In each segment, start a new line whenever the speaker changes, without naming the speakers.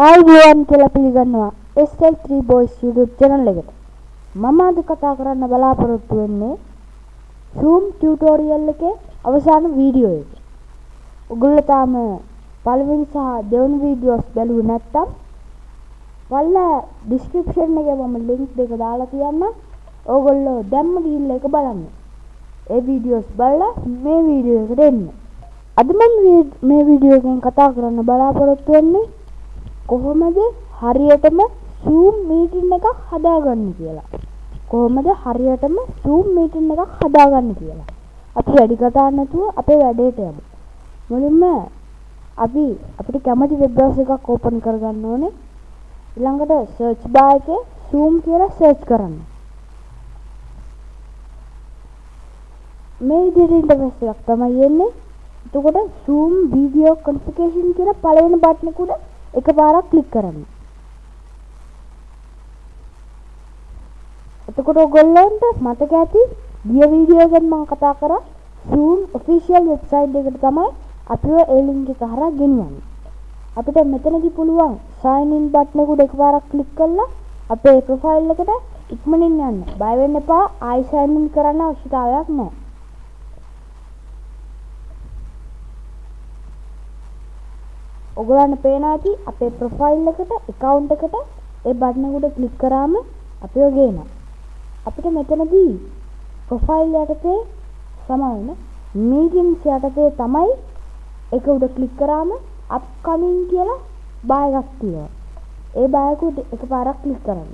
ආයිබෝවන් කියලා පිළිගන්නවා SL3 Boys YouTube channel එකට. මම අද කතා කරන්න බලාපොරොත්තු වෙන්නේ Zoom tutorial එකේ අවසාන වීඩියෝ එක. ඔයගොල්ලෝ තාම පළවෙනි සහ දෙවෙනි වීඩියෝස් බැලුවේ නැත්නම් පල්ලා description එකේ මම link දෙක දාලා තියන්නම්. ඕගොල්ලෝ දැම්ම ගිහිල්ලා ඒක බලන්න. ඒ වීඩියෝස් බලලා මේ වීඩියෝ එකට එන්න. අද මම මේ වීඩියෝ එකෙන් කතා කරන්න බලාපොරොත්තු වෙන්නේ කොහොමද හරියටම Zoom meeting එකක් හදාගන්නේ කියලා. කොහොමද හරියටම Zoom meeting එකක් හදාගන්නේ කියලා. අපි වැඩි කතා නැතුව අපේ වැඩේට යමු. මුලින්ම අපි අපිට කැමති වෙබ් බ්‍රවුසර් එකක් ඕපන් කරගන්න ඕනේ. ඊළඟට search bar එකේ Zoom කියලා search කරන්න. මේ විදිහට ඉන්ටර්ෆේස් එකක් තමයි එන්නේ. එතකොට Zoom video configuration කියලා පළවෙනි බටන් එක උඩ එකපාරක් ක්ලික් කරන්න. එතකොට ඔයගොල්ලන්ට මතක ඇති ගිය වීඩියෝ එකෙන් මම කතා කරා Zoom official website එකට තමයි අපිව ඒ link එක හරහා ගෙනියන්නේ. අපිට මෙතනදී පුළුවන් sign in button එක උඩ එකපාරක් ක්ලික් කරලා අපේ profile එකට ඉක්මනින් යන්න. බය වෙන්න එපා. ආයි sign in කරන්න අවශ්‍යතාවයක් නැහැ. ඔගලන්න පේනවා ඇති අපේ ප්‍රොෆයිල් එකට account එකට ඒ බටන් එක උඩ ක්ලික් කරාම අපිව ගේනවා. අපිට මෙතනදී ප්‍රොෆයිල් යටතේ සමාන මීටින්ස් යටතේ තමයි ඒක උඩ ක්ලික් කරාම අප්කමින් කියලා බාර් එකක් තියෙනවා. ඒ බාර් එක උඩ එකපාරක් ක්ලික් කරන්න.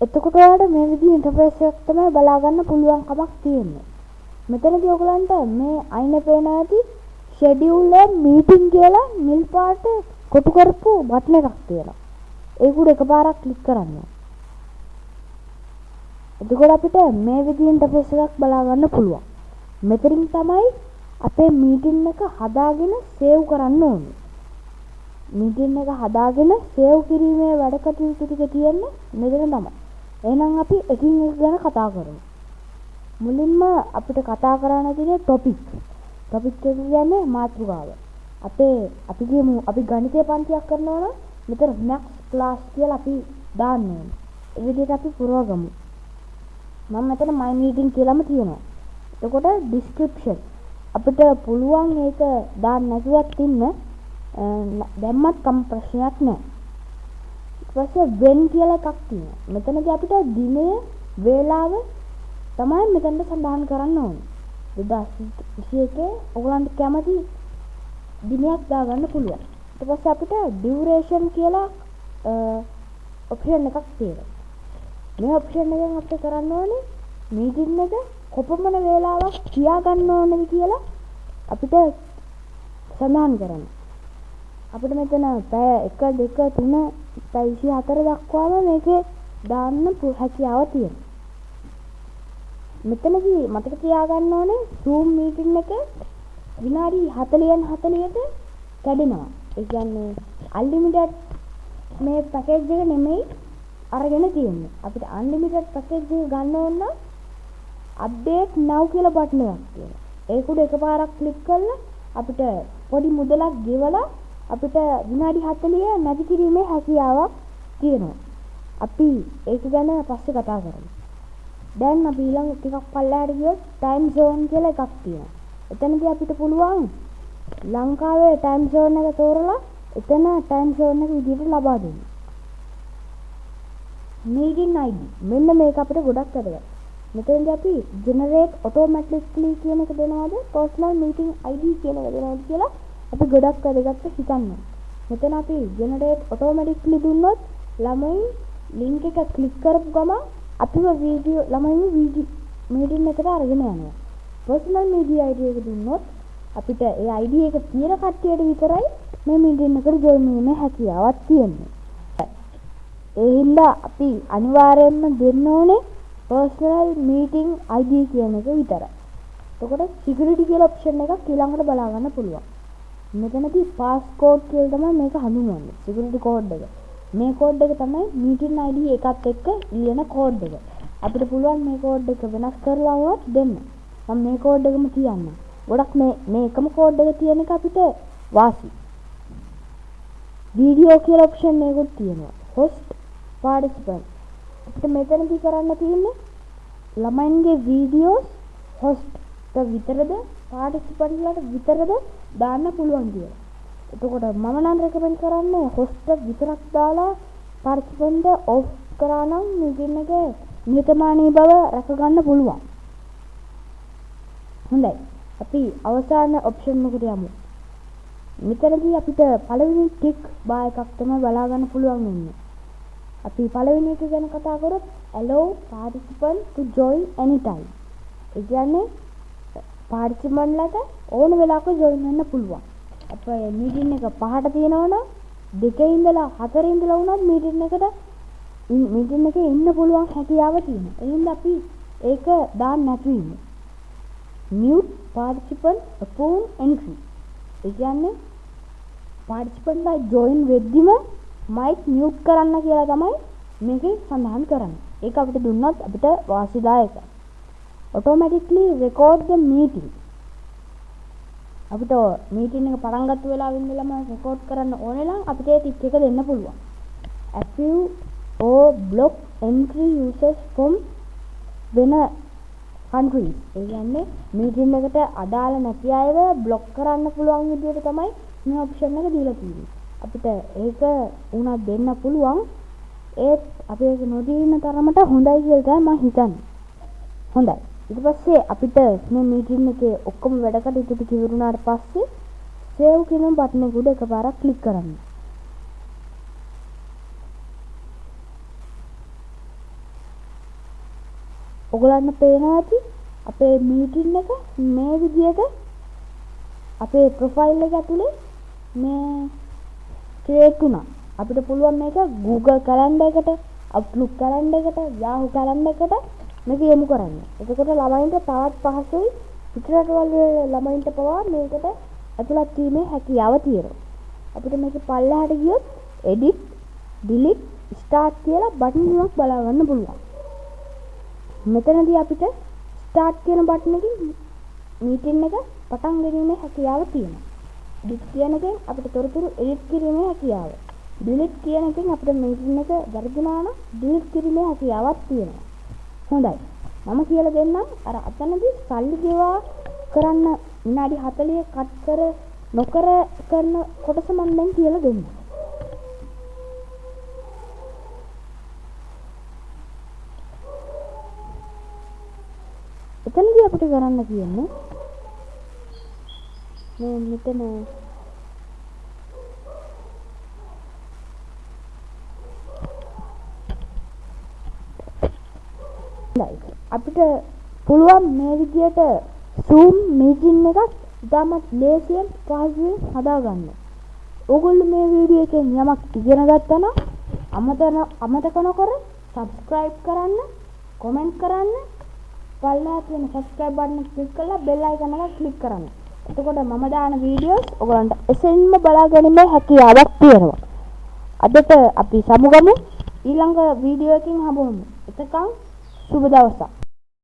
එතකොට ඔයාලට මේ විදිහේ ඉන්ටර්ෆේස් එකක් තමයි බලා ගන්න පුළුවන් කමක් තියෙන්නේ. මෙතනදී ඔයගලන්ට මේ අයිනේ පේනවා ඇති schedule meeting කියලා නිල් පාට කොටු කරපු බටන් එකක් තියෙනවා. ඒක උඩ එකපාරක් ක්ලික් කරන්න. එතකොට අපිට මේ විදිහේ ඉන්ටර්ෆේස් එකක් බලා ගන්න පුළුවන්. මෙතනින් තමයි අපේ මීටින් එක හදාගෙන සේව් කරන්න ඕනේ. මීටින් එක හදාගෙන සේව් කිරීමේ වැඩ කටයුතු ටික තියෙන්නේ මෙතන තමයි. එහෙනම් අපි එකින් එක ගැන කතා කරමු. මුලින්ම අපිට කතා කරන්න තියෙන ටොපික්. ටොපික් එක කියන්නේ මාතෘකාව. අපේ අපි කියමු අපි ගණිතය පන්තියක් කරනවා නම් මෙතන maths class කියලා අපි දාන්න ඕනේ. ඒ විදිහට අපි පුරවගමු. මම මෙතන my meeting කියලාම තියෙනවා. එතකොට description අපිට පුළුවන් ඒක දාන්න නැතුවත් ඉන්න දැම්මත් කම් ප්‍රශ්නයක් නැහැ. ඊට පස්සේ when කියලා එකක් තියෙනවා. මෙතනදී අපිට දිනය වේලාව තමයි මෙතනට සඳහන් කරන්න ඕනේ. 2021 ඔයගලන්ට කැමති දිනයක් දාගන්න පුළුවන්. ඊට පස්සේ අපිට duration කියලා ඔප්ෂන් එකක් තියෙනවා. මේ ඔප්ෂන් එකෙන් අපිට කරන්න ඕනේ මීටින් එක කොපමණ වේලාවක් තියාගන්න ඕනද කියලා අපිට සඳහන් කරන්න. අපිට මෙතන පැය 1 2 3 පැය 24 දක්වාම මේකේ දාන්න හැකියාව තියෙනවා. මෙතනදී මතක තියාගන්න ඕනේ Zoom meeting එක විනාඩි 40න් 40ට කැඩෙනවා. ඒ කියන්නේ unlimited මේ පැකේජ් එක නෙමෙයි අරගෙන තියෙන්නේ. අපිට unlimited පැකේජ් එක ගන්න ඕන නම් update now කියලා බටන් එකක් තියෙනවා. ඒක උඩ එකපාරක් ක්ලික් කරලා අපිට පොඩි මුදලක් ගෙවලා අපිට විනාඩි 40 නැති කිරීමේ හැකියාවක් තියෙනවා. අපි ඒක ගැන පස්සේ කතා කරමු. දැන් අපි ඊළඟ ටිකක් පල්ලෙහාට ගියොත් ටයිම් සෝන් කියලා එකක් තියෙනවා. එතනදී අපිට පුළුවන් ලංකාවේ ටයිම් සෝන් එක තෝරලා එතන ටයිම් සෝන් එක විදිහට ලබා දෙන්න. meeting ID මෙන්න මේක අපිට ගොඩක් වැදගත්. මෙතනදී අපි generate automatically කියන එක දෙනවද personal meeting ID කියන එක දෙනවද කියලා අපි ගොඩක් වැදගත් හිතන්න. මෙතන අපි generate automatically දුන්නොත් ළමයි link එක ක්ලික් කරපු ගමන් අපිව වීඩියෝ ළමයින් වීඩියෝ මීටින් එකට අරගෙන යනවා. personal media ID එක දුන්නොත් අපිට ඒ ID එක තියෙන කට්ටියට විතරයි මේ මීටින් එකට join වීමේ හැකියාවක් තියෙන්නේ. ඒ හින්දා අපි අනිවාර්යයෙන්ම දෙන්න ඕනේ personal meeting ID කියන එක විතරයි. එතකොට security කියලා option එකක් ඊළඟට බලා ගන්න පුළුවන්. මෙතනදී passcode කියලා තමයි මේක හඳුන්වන්නේ. security code එක. මේ කෝඩ් එක තමයි meeting ID එකත් එක්ක ලියන කෝඩ් එක. අපිට පුළුවන් මේ කෝඩ් එක වෙනස් කරලා වුණත් දෙන්න. මම මේ කෝඩ් එකම කියන්නම්. ගොඩක් මේ මේ එකම කෝඩ් එක තියෙන එක අපිට වාසි. වීඩියෝ කියලා ඔප්ෂන් එකකුත් තියෙනවා. host participant. අපිට මෙතනදී කරන්න තියෙන්නේ ළමයින්ගේ වීඩියෝස් host ට විතරද participant ලට විතරද දාන්න පුළුවන් කියලා. එතකොට මම නම් රෙකමෙන්ඩ් කරන්නේ host විතරක් දාලා participant off කරා නම් meeting එකේ නිහතමානී බව රැක ගන්න පුළුවන්. හොඳයි. අපි අවසාන ඔප්ෂන් එකට යමු. මෙතනදී අපිට පළවෙනි ටික් බා එකක් තමයි බලා ගන්න පුළුවන් වෙන්නේ. අපි පළවෙනි එක ගැන කතා කරොත් allow participant to join anytime. ඒ කියන්නේ participant ලට ඕන වෙලාවක join වෙන්න පුළුවන්. අපේ මීටින් එක පහට තියෙනවනම් දෙකේ ඉඳලා හතරේ ඉඳලා වුණත් මීටින් එකට මීටින් එකේ ඉන්න පුළුවන් හැකියාව තියෙනවා. එහෙනම් අපි ඒක දාන්න නැතුව ඉමු. mute participant upon entry. ඒ කියන්නේ participant ලා join වෙද්දිම mic mute කරන්න කියලා තමයි මේකේ සඳහන් කරන්නේ. ඒක අපිට දුන්නොත් අපිට වාසිදායකයි. automatically record the meeting. අපිට මීටින් එක පටන් ගත්ත වෙලාවෙ ඉඳලම රෙකෝඩ් කරන්න ඕනේ නම් අපිට ඒ ටික් එක දෙන්න පුළුවන්. approve or block entry users from වෙන countries. ඒ කියන්නේ මීටින් එකට අදාළ නැති අයව බ්ලොක් කරන්න පුළුවන් විදිහට තමයි මේ ඔප්ෂන් එක දීලා තියෙන්නේ. අපිට ඒක උනත් දෙන්න පුළුවන්. ඒත් අපි ඒක නොදී ඉන්න තරමට හොඳයි කියලා තමයි මම හිතන්නේ. හොඳයි. ඊට පස්සේ අපිට මේ මීටින් එකේ ඔක්කොම වැඩ කටයුතු ටික ඉවරුනාට පස්සේ සේව් කියන බටන් එක උඩ එකපාරක් ක්ලික් කරන්න. ඔයගලන්ට පේනවා ඇති අපේ මීටින් එක මේ විදිහට අපේ ප්‍රොෆයිල් එක ඇතුලේ මේ ක්‍රියේට් වුණා. අපිට පුළුවන් මේක Google Calendar එකට, Outlook Calendar එකට, Yahoo Calendar එකට මේක යොමු කරන්න. එතකොට ළමයින්ට තවත් පහසුයි පිටරටවල ළමයින්ට පවා මේකට ඇතුළත් වීමේ හැකියාව තියෙනවා. අපිට මේක පල්ලෙහාට ගියොත් edit, delete, start කියලා බටන් තුනක් බලා ගන්න පුළුවන්. මෙතනදී අපිට start කියන බටන් එකකින් මීටින් එක පටන් ගැනීමේ හැකියාව තියෙනවා. edit කියන එකෙන් අපිට තොරතුරු edit කිරීමේ හැකියාව. delete කියන එකෙන් අපිට මීටින් එක වැරදුනා නම් delete කිරීමේ හැකියාවක් තියෙනවා. හොඳයි. මම කියලා දෙන්නම් අර අතනදී සල්ලි ගෙවා කරන්න විනාඩි 40 කට් කර නොකර කරන කොටස මම දැන් කියලා දෙන්නම්. එතනදී අපිට කරන්න කියන්නේ මේ මෙතන අපිට පුළුවන් මේ විදියට Zoom meeting එකක් ඉතාමත් ලේසියෙන් පහසුවෙන් හදාගන්න. ඕගොල්ලෝ මේ වීඩියෝ එකෙන් යමක් ඉගෙන ගත්තා නම් අමතන අමතක නොකර subscribe කරන්න, comment කරන්න, පල්ලෙහා තියෙන subscribe button එක click කරලා bell icon එක click කරන්න. එතකොට මම දාන වීඩියෝස් ඔයගලන්ට එසෙන්ම බලා ගැනීමේ හැකියාවක් තියෙනවා. අදට අපි සමුගමු ඊළඟ වීඩියෝ එකකින් හමුවෙමු. එතකන් 输不了啥